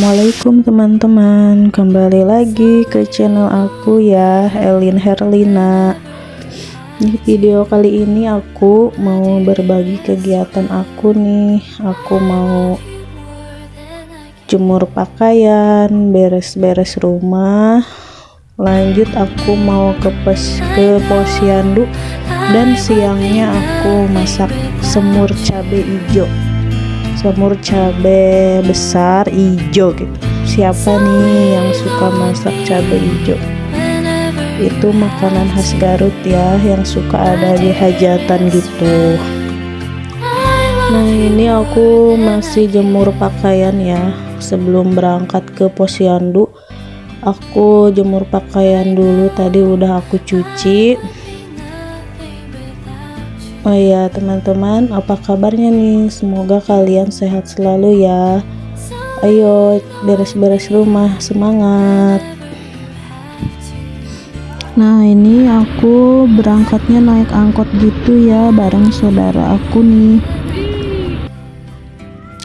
Assalamualaikum teman-teman. Kembali lagi ke channel aku ya Elin Herlina. Di video kali ini aku mau berbagi kegiatan aku nih. Aku mau jemur pakaian Beres-beres rumah. Lanjut aku mau ke, pos, ke posyandu. Dan siangnya aku masak semur cabai hijau semur cabai besar hijau gitu. Siapa nih yang suka masak cabai hijau itu makanan khas Garut ya yang suka ada di hajatan gitu. Nah ini aku masih jemur pakaian ya. Sebelum berangkat ke posyandu aku jemur pakaian dulu. Tadi udah aku cuci Oh ya teman-teman apa kabarnya nih? Semoga kalian sehat selalu ya. Ayo beres-beres rumah semangat. Nah ini aku berangkatnya naik angkot gitu ya bareng saudara aku nih.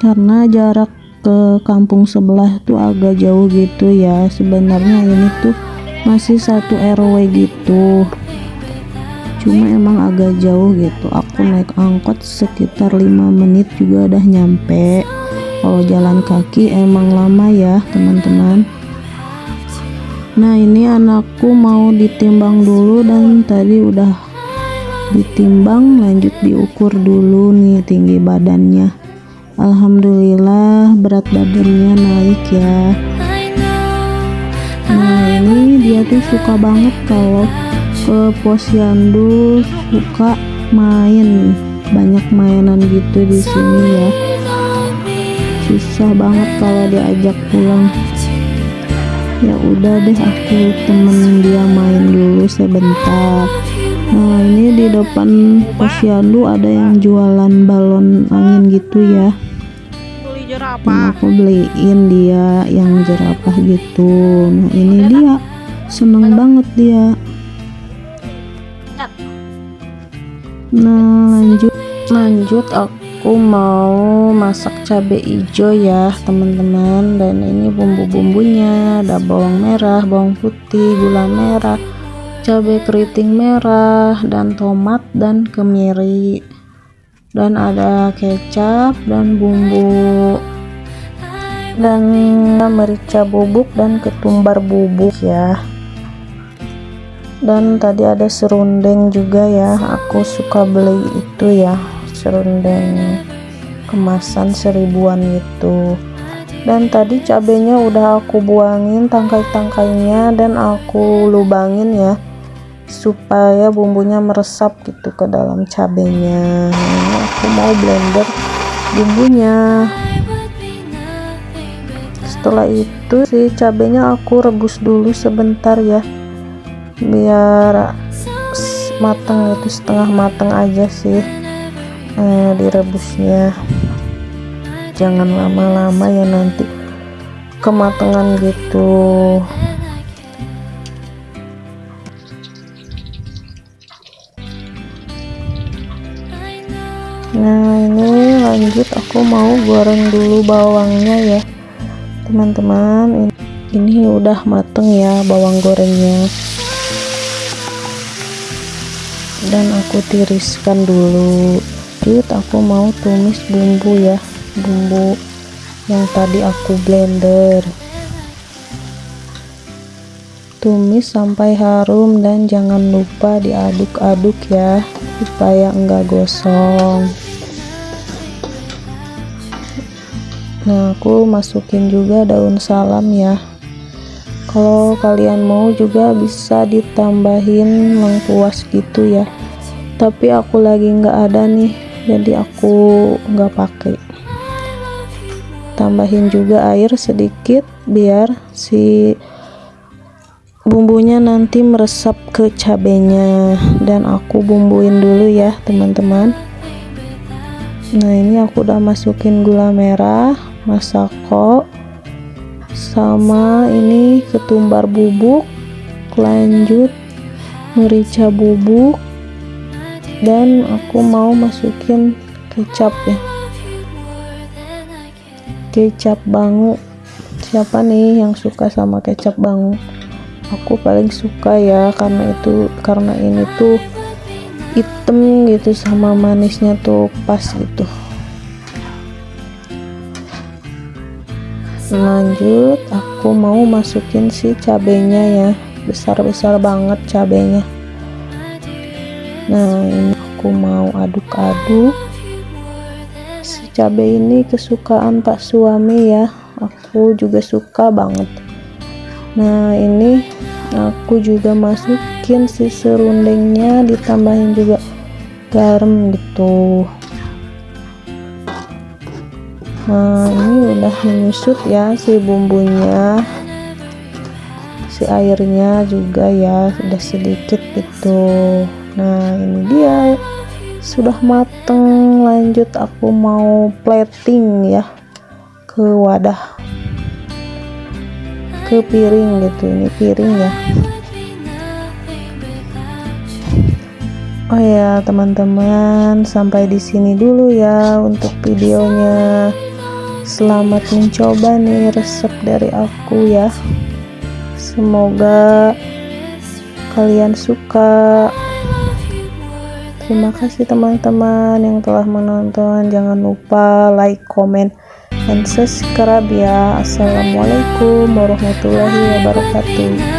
Karena jarak ke kampung sebelah tuh agak jauh gitu ya. Sebenarnya ini tuh masih satu RW gitu cuma emang agak jauh gitu. Aku naik angkot sekitar 5 menit juga udah nyampe. Kalau jalan kaki emang lama ya teman-teman. Nah ini anakku mau ditimbang dulu dan tadi udah ditimbang lanjut diukur dulu nih tinggi badannya. Alhamdulillah berat badannya naik ya. Nah ini dia tuh suka banget kalau ke posyandu suka main. Banyak mainan gitu di sini ya. Susah banget kalau diajak pulang. Ya udah deh aku temenin dia main dulu sebentar. Nah ini di depan posyandu ada yang jualan balon angin gitu ya. Nah, aku beliin dia yang jerapah gitu. Nah ini dia. Seneng banget dia nah lanjut lanjut aku mau masak cabai hijau ya teman-teman. Dan ini bumbu-bumbunya ada bawang merah bawang putih gula merah cabai keriting merah dan tomat dan kemiri. Dan ada kecap dan bumbu. Dan merica bubuk dan ketumbar bubuk ya dan tadi ada serundeng juga ya. Aku suka beli itu ya serundeng kemasan seribuan itu. Dan tadi cabenya udah aku buangin tangkai-tangkainya dan aku lubangin ya supaya bumbunya meresap gitu ke dalam cabenya. Ini aku mau blender bumbunya. Setelah itu si cabenya aku rebus dulu sebentar ya biar matang itu setengah matang aja sih eh, direbusnya. Jangan lama-lama ya nanti kematangan gitu. Nah ini lanjut aku mau goreng dulu bawangnya ya teman-teman. Ini, ini udah mateng ya bawang gorengnya dan aku tiriskan dulu. Lanjut aku mau tumis bumbu ya. Bumbu yang tadi aku blender. Tumis sampai harum dan jangan lupa diaduk-aduk ya supaya enggak gosong. Nah aku masukin juga daun salam ya kalau kalian mau juga bisa ditambahin lengkuas gitu ya. Tapi aku lagi nggak ada nih jadi aku nggak pakai. Tambahin juga air sedikit biar si bumbunya nanti meresap ke cabenya. Dan aku bumbuin dulu ya teman-teman. Nah ini aku udah masukin gula merah masako sama ini ketumbar bubuk lanjut merica bubuk dan aku mau masukin kecap ya. Kecap bangu. Siapa nih yang suka sama kecap bang aku paling suka ya karena itu karena ini tuh hitam gitu sama manisnya tuh pas gitu lanjut aku mau masukin si cabenya ya. Besar-besar banget cabenya. Nah ini aku mau aduk-aduk. Si cabai ini kesukaan pak suami ya. Aku juga suka banget. Nah ini aku juga masukin si serundengnya ditambahin juga garam gitu nah ini udah menyusut ya si bumbunya. Si airnya juga ya sudah sedikit gitu. Nah ini dia. Sudah mateng. Lanjut aku mau plating ya. Ke wadah. Ke piring gitu. Ini piring ya. Oh ya teman-teman. Sampai di sini dulu ya untuk videonya selamat mencoba nih resep dari aku ya. Semoga kalian suka. Terima kasih teman-teman yang telah menonton. Jangan lupa like comment and subscribe ya. Assalamualaikum warahmatullahi wabarakatuh